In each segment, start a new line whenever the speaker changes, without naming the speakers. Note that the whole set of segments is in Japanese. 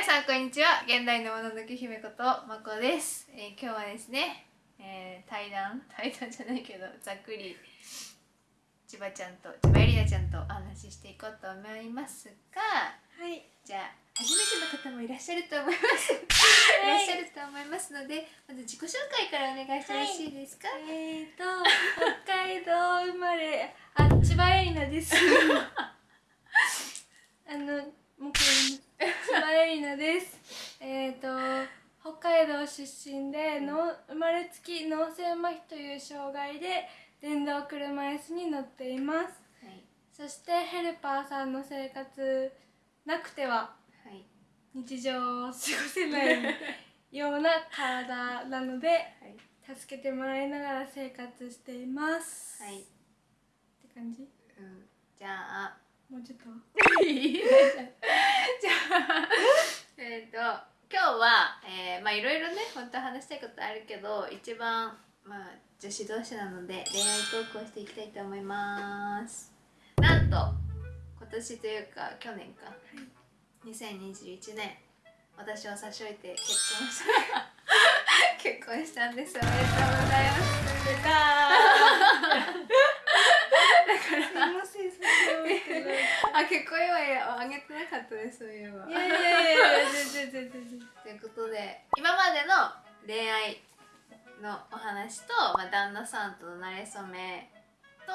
皆さんこんにちは。現代のもののけ姫ことまこです、えー今日はですね、えー対談？対談じゃないけどざっくり千葉ちゃんと千葉エリナちゃんとお話ししていこうと思いますが。
はい。
じゃあ初めての方もいらっしゃると思います、い、らっしゃると思いますのでまず自己紹介からお願いしてよろしいですか、
えーと、北海道生まれ、あ、千葉エリナです。あの、もうこれ、千葉エリナです。えーと、北海道出身で、の生まれつき脳性麻痺という障害で、電動車椅子に乗っています。
はい。
そしてヘルパーさんの生活なくては
はい。
日常を過ごせないような体なので
はい。
助けてもらいながら生活しています。
はい、
って感じ？
うん、じゃあ
もうちょっと。
じゃあえっと今日は、えーまあいろいろね本当は話したいことあるけど一番まあ女子同士なので恋愛トークをしていきたいと思います。なんと今年というか去年か、2021年。私を差し置いて結婚した 結婚したんですおめでとうございます
出たすいませんそれって
あ結婚祝いあげてなかったですそういえば。
いやいやいやいや全然全然。
ということで今までの恋愛のお話と、まあ、旦那さんとの馴れ初めと、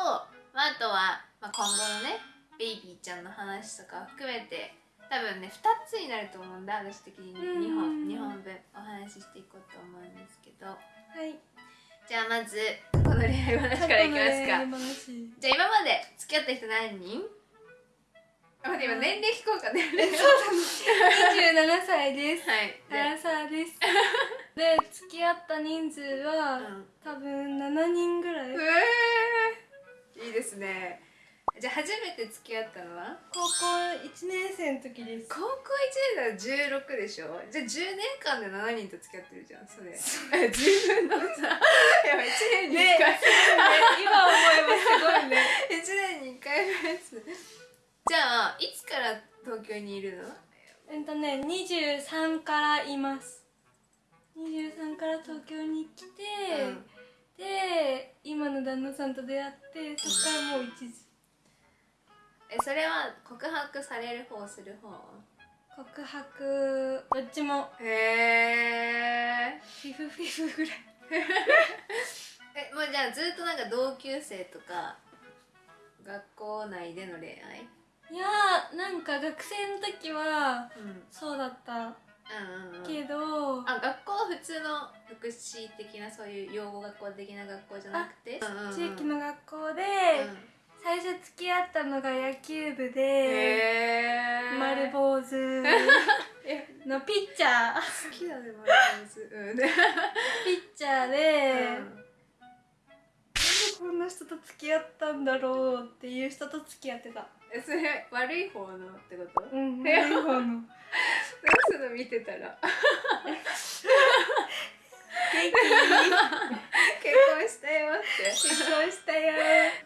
まあ、あとは、まあ、今後のねベイビーちゃんの話とかを含めて多分ね2つになると思うんだ私的に。
うん。
2本二本分お話ししていこうと思うんですけど。
はい
じゃあまずこの恋愛話からいきますか。
話。
じゃあ今まで付き合った人何人？あ待って今年齢聞こうかね。
27歳です。
はい。
アラサーです。で付き合った人数は、
うん。
多分7人ぐらい
じゃあ初めて付き合ったのは？
高校1年生の時です。
高校1年だら16でしょ？じゃあ10年間で7人と付き合ってるじゃんそれ。自分のさ。やばい1年に1
ね
回、
今思えばすごいね。
1年に1回のやつじゃあいつから東京にいるの？
えっとね23からいます。23から東京に来て、
うん。
で今の旦那さんと出会ってそっからもう一時
えそれは告白される方する方？
告白どっちも。
へえ
フィフフィフぐらい。
えもうじゃあずっとなんか同級生とか学校内での恋愛？
いやーなんか学生の時は
うん。
そうだった。
うんうんうん。
けど、
あ学校は普通の福祉的なそういう養護学校的な学校じゃなくて？
地域の学校で、
うん
最初付き合ったのが野球部で丸坊主。
え。
のピッチャー。
好きだね丸坊主。うん。で
ピッチャーで、
うん。
なんでこんな人と付き合ったんだろうっていう人と付き合ってた。
えそれ悪い方のってこと？どう
うん 悪い方の。
するの？見てたら
元気？
結婚したよって。
結婚したよ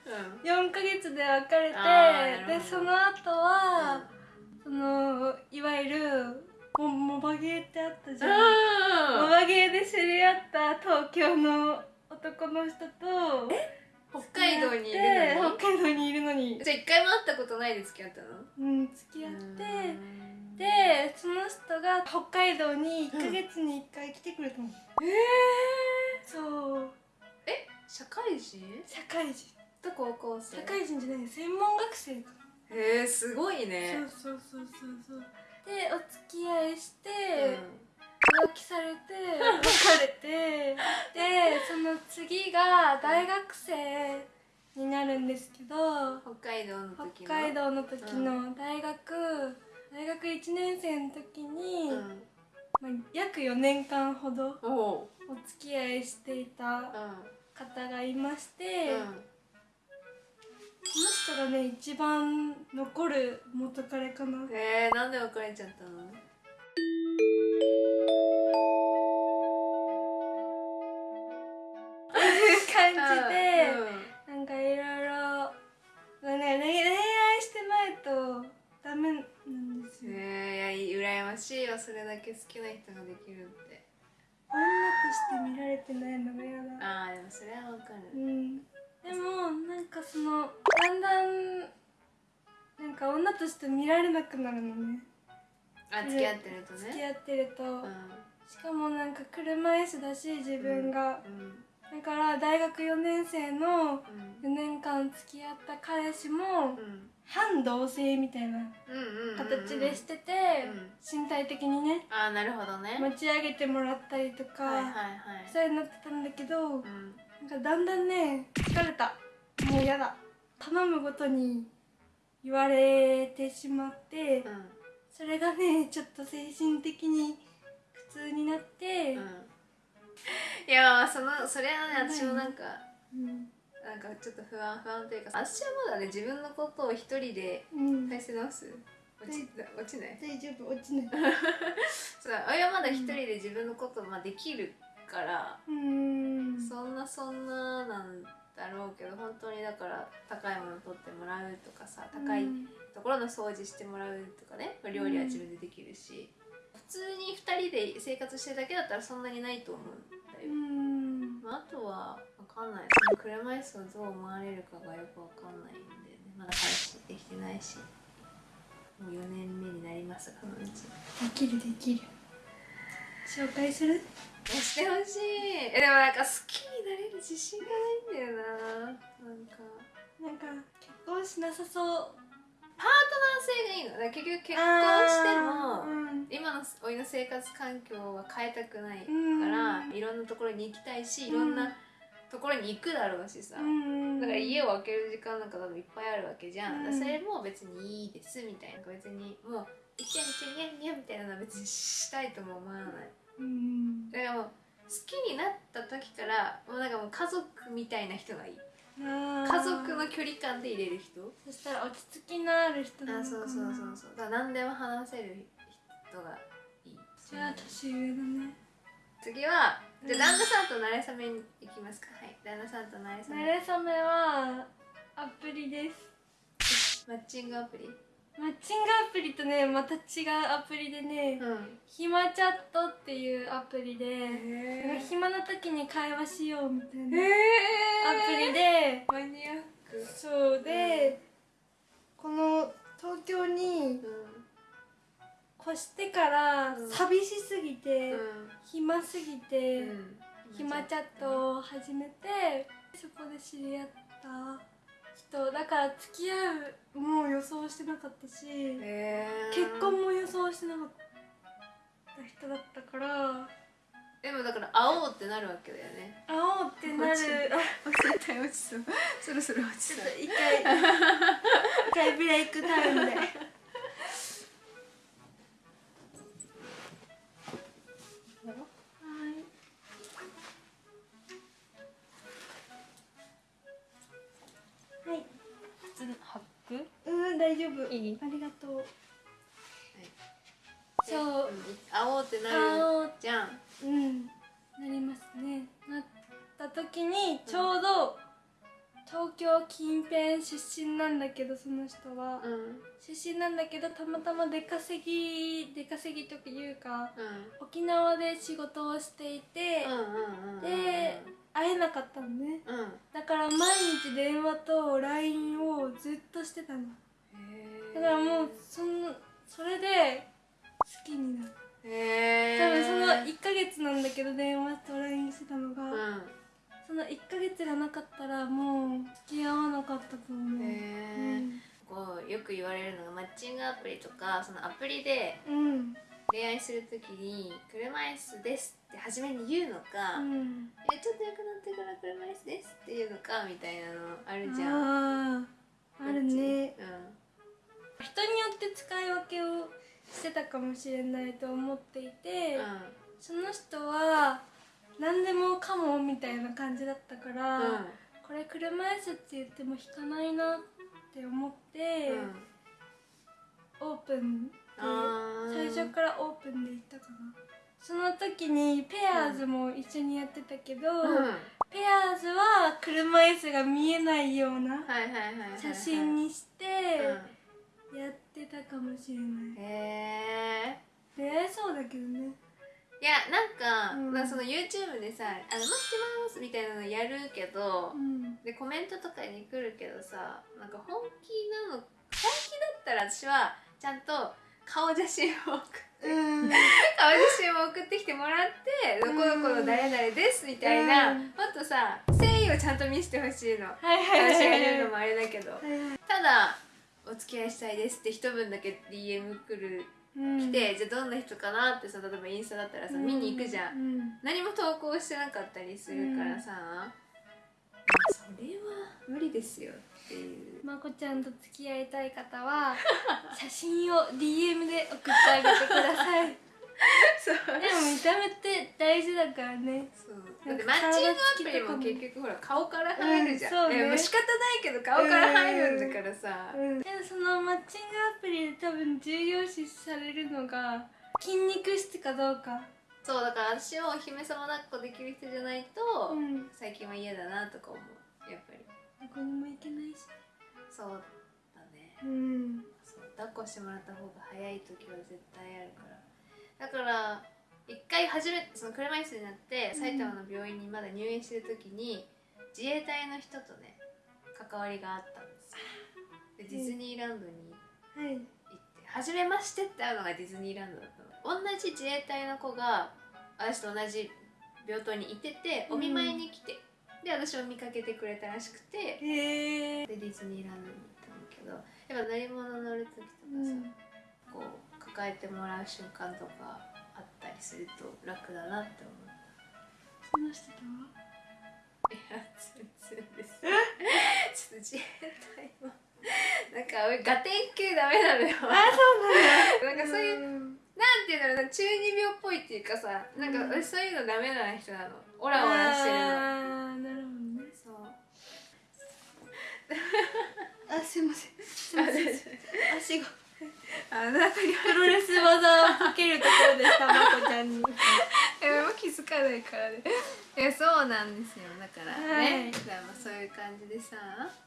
うん。
4ヶ月で別れてでその後は、そのいわゆるモモバゲーってあったじゃん。モ
うん
バゲーで知り合った東京の男の人と
北海道にいるのに。
北海道にいるのに。
じゃあ一回も会ったことないで付き合ったの？
うん付き合って
うん。
でその人が北海道に1ヶ月に1回来てくれたの、
え
そう。
え？社会人？
社会人。
と高校生？
社会人じゃない専門学生か
へえすごいね。
そうそうそうそうそう。でお付き合いして、
うん
浮気されて別れてでその次が大学生になるんですけど
北海道の時の？
北海道の時の大学、大学1年生の時に、
うん。
まあ、約4年間ほど
お
付き合いしていた
う
方がいまして、
んうん。
その人がね一番残る元彼かな。
えー、なんで別れちゃったの？それだけ好きな人ができるって。
女として見られてないのが嫌だ。
ああでもそれはわかる。
うん。でもなんかそのだんだんなんか女として見られなくなるのね。
あ付き合ってるとね。
付き合ってると、
うん。
しかもなんか車椅子だし自分が、
うん
だから大学4年生の
うん。
4年間付き合った彼氏も
うん
反同性みたいな形でしてて、
うん
身体的にね
ああなるほどね。
持ち上げてもらったりとか、
はいはいはい。
そういうのになってたんだけど、
うん。
なんかだんだんね疲れた。もうやだ。頼むごとに言われてしまって、
うん。
それがねちょっと精神的に苦痛になって、
うん。いやまあそのそれはね私もなんか
うん
なんかちょっと不安不安というか私はまだね自分のことを一人で
うん。
返せ直す。落ち落ちない。
大丈夫落ちない。
そう俺はまだ一人で自分のことまあできるから、
うん。
そんなそんななんだろうけど本当にだから高いもの取ってもらうとかさ高いところの掃除してもらうとかねまあ料理は自分でできるし、普通に2人で生活してるだけだったらそんなにないと思うんだ
う
よ、
ん。
まあ、あとはんない。その車椅子をどう思われるかがよく分かんないんで、ね、まだ彼氏できてないし。もう4年目になりますがそのうち。
できるできる。紹介する？
してほしい。えでもなんか好きになれる自信がないんだよな。なんか。
なんか。結婚しなさそう。
パートナー性がいいの。結局結婚しても、
うん。
今のおいの生活環境は変えたくないか
うん。
ら、いろんなところに行きたいしいろんなところに行くだろうしさ、
うん。
だから家を空ける時間なんか多分いっぱいあるわけじゃん、
うん。
それも別にいいですみたいな。別にもうイチャイチャニャンニャンみたいなのは別にしたいとも思わない。
うん。
だからもう好きになった時からもうなんかもう家族みたいな人がいい。家族の距離感で入れる人。
そしたら落ち着きのある人な
あ
のかな
そうそうそうそう。だから何でも話せる人がいい。
じゃあ年上だね
次はじゃあ旦那さんと慣れ初めに行きますか。はい旦那さんと慣れ初
慣
め
れ初めはアプリです。
マッチングアプリ？
マッチングアプリとねまた違うアプリでね
うん。
ひまチャットっていうアプリで暇な時に会話しようみたい
え
なアプリで
マ
してから
うん。
寂しすぎて、
ん。
暇すぎ
う
て、
ん。
暇チャットを始めてそこで知り合った人だから付き合うもう予想してなかったし、結婚も予想してなかった人だったから
でもだから会おうってなるわけだよね。
会おうってなる。
落ち
あ
絶対落ちそうそろそろ落ち
ちょ
そう
っと一回一回ブレイクタイムでそう。
うん会おうってな
会
るじゃん。
うん。なりますね。なった時にちょうど東京近辺出身なんだけどその人は、
うん。
出身なんだけどたまたま出稼ぎ出稼ぎというか
うん。
沖縄で仕事をしていて、で会えなかったのね。
うん。
だから毎日電話と LINE をずっとしてたの。
へ
だからもうそのそれで好きになる多分その1ヶ月なんだけど電話と LINE してたのが、
うん。
その1ヶ月がなかったらもう付き合わなかったと思う、
へえこうよく言われるのがマッチングアプリとかそのアプリで
うん。うん
恋愛するときに「車椅子です」って初めに言うのか「
うん。
えちょっと良くなってから車椅子です」っていうのかみたいなのあるじゃん。
あるね。
う
人によって使い分けをしてたかもしれないと思っていて、
ん。
その人は何でもかもみたいな感じだったから、
うん。うん
これ車椅子って言っても引かないなって思って、
うん
オープンで最初からオープンで行ったかな。その時にペアーズも一緒にやってたけど、ペアーズは車椅子が見えないような写真にして
うん
やってたかもしれない、
へえ
出会えそうだけどね。
いやなんか,、
うん。
なんかその YouTube でさ「あの待ってます」みたいなのやるけど、
うん。
でコメントとかに来るけどさなんか本気なの本気だったら私はちゃんと顔写真を送って
うん。
顔写真を送ってきてもらって「どこどこの誰々です」みたいな、
うん。
もっとさ誠意をちゃんと見せてほしいの。
はいはいはい
私が
はい
言うのもあれだけど。
はいはい。
ただ「お付き合いしたいです」って一文だけ DM 来る
うん。
来て、じゃあどんな人かなってさ例えばインスタだったらさ、見に行くじゃん。
うん。
何も投稿してなかったりするからさ、まあそれは無理ですよっていう。
まこちゃんと付き合いたい方は写真を DM で送ってあげてください。で
そう。
も見た目って大事だからね。
そう。だってマッチングアプリも結局ほら顔から入るじゃん、
うんそうね。
もう仕方ないけど顔から入るんだからさ、
うん、でもそのマッチングアプリで多分重要視されるのが筋肉質かどうか。
そうだから私をお姫様抱っこできる人じゃないと、
うん。
最近は嫌だなとか思う。やっぱり。
どこにも行けないし。
そうだね。
うん。
そう抱っこしてもらった方が早い時は絶対あるからだから一回初めてその車椅子になって埼玉の病院にまだ入院してる時に自衛隊の人とね関わりがあったんですよ。でディズニーランドに
はい。
行って初めましてって会うのがディズニーランドだったの。同じ自衛隊の子が私と同じ病棟にいててお見舞いに来て、で私を見かけてくれたらしくてでディズニーランドに行ったんだけどやっぱ乗り物乗る時とかさ、
うん。
こう抱えてもらう瞬間とかあったりすると楽だなって思う。
その人とは？い
や全然です。ちょっと自衛隊もなんか俺ガテン系ダメなのよ。
あそうなんだ。
なんかそういう、
うん。
なんていうのかな中二病っぽいっていうかさなんか私そういうのダメな人なの。オラオラしてるの。
あーなるほどね。
そう。
あすいません。すいません。足が
あの中に
プロレス技をかけるところでしたまこちゃんに。
えもう気づかないからね。いやそうなんですよ。だからね、
はい。
だからまあそういう感じでさ、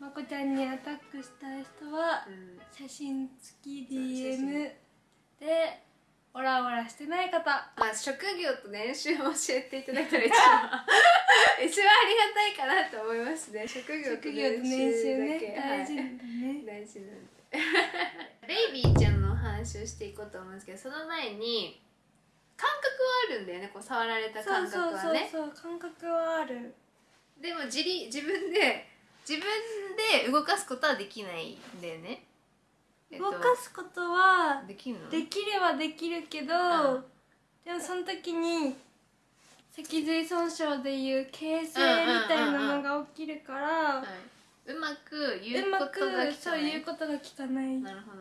まこちゃんにアタックしたい人は
うん、
写真付き DM でオラオラしてない方。
まあ職業と年収も教えていただいたら一番。一番ありがたいかなと思いますね。職業と年
年収
だけ
大事だ
はい
ね。
大事なん でベイビーちゃんのお話をしていこうと思うんですけどその前に感覚はあるんだよねこう触られた
そう
感
そうそう
覚はね
そう感覚はある。
でも自立自分で自分で動かすことはできないんだよね、えっと
動かすことは
できるの？
できればできるけど、
うん。
でもその時に脊髄損傷でいう形成みたいなのが起きるから、
はいうまく言うことが
くそう
聞かない
いうことが聞かない
なるほど。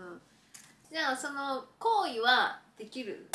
じゃあその行為はできる？